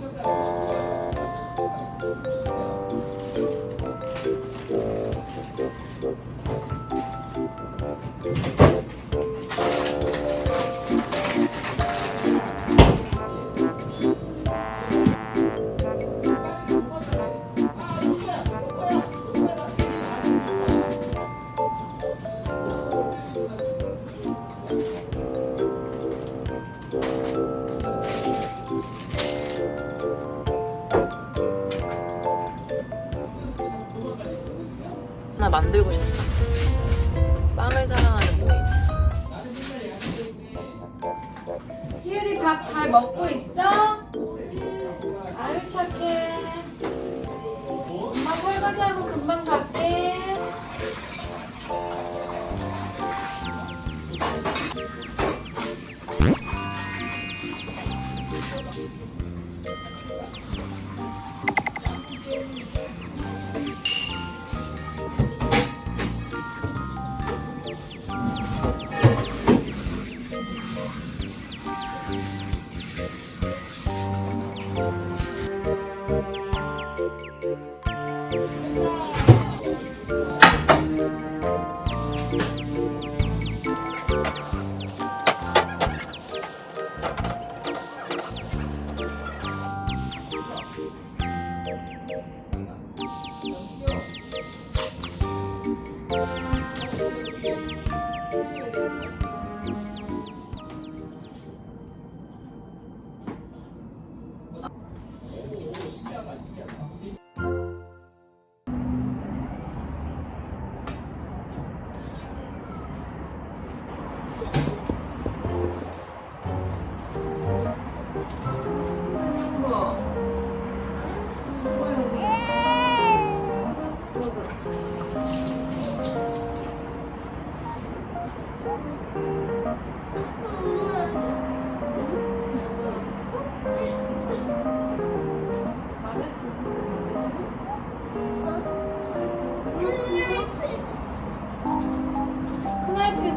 Vamos 만들고 싶다. 빵을 사랑하는 모임. 희율이 밥 잘 먹고 있어? 아유 착해 엄마 설거지하고 금방 갈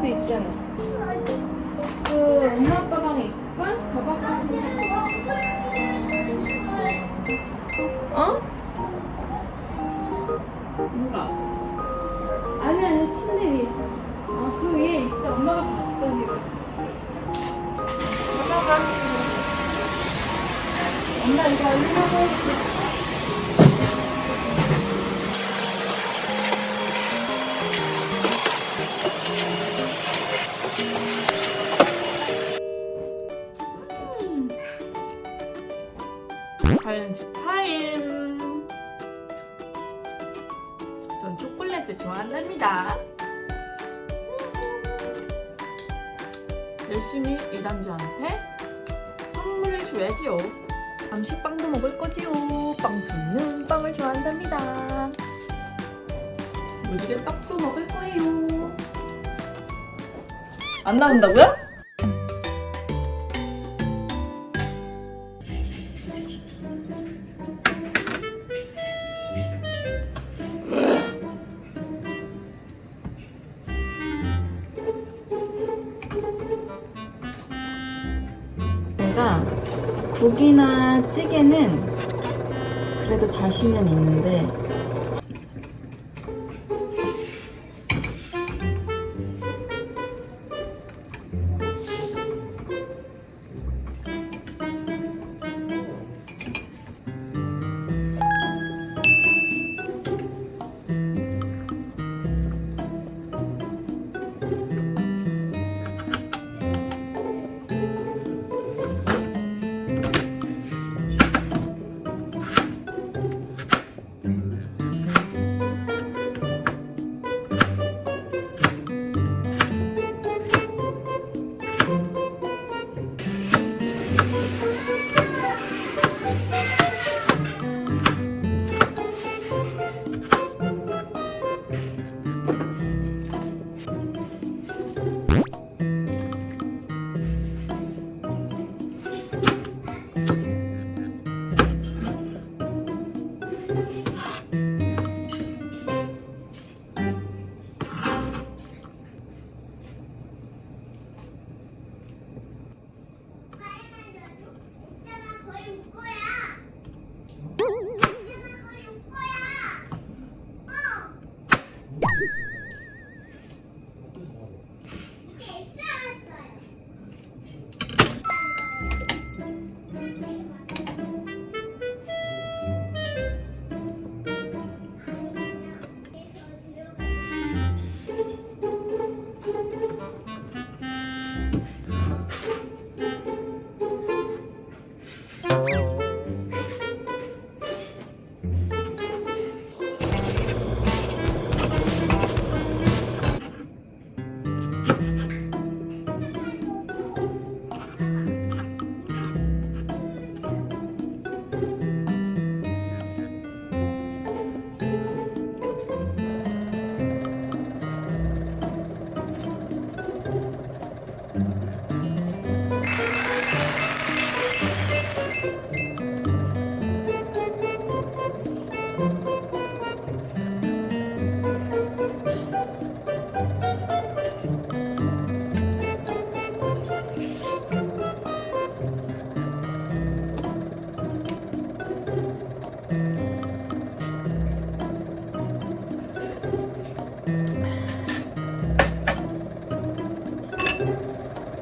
아이패드 있잖아. 그 엄마 아빠 방에 있을걸? 가방 어? 누가? 아니 아니 침대 위에 있어. 아그 위에 있어. 엄마가 봤어 지금 엄마가 엄마 이거 얼마나 해줄게 전 초콜릿을 좋아한답니다. 열심히 일한 저한테 선물을 줘야지요. 감식빵도 먹을 거지요. 빵순이는 빵을 좋아한답니다. 무지개 떡도 먹을 거예요. 안 나온다고요? 내가 국이나 찌개는 그래도 자신은 있는데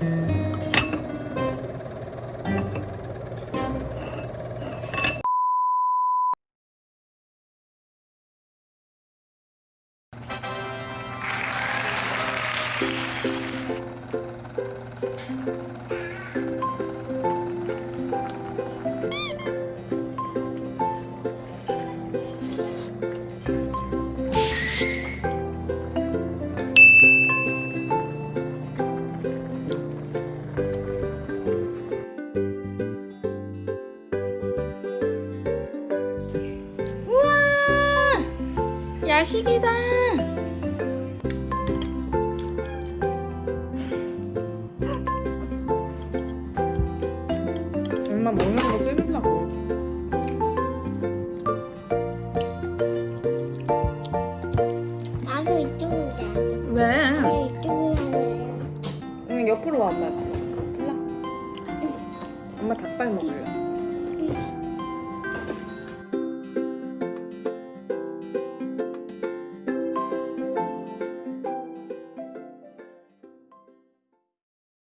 우와 야식이다. 엄마 먹는 거 찍으려고. 나도 이쪽으로 왜? 나 이쪽으로 응, 옆으로 와 엄마. 엄마 닭발 먹을래.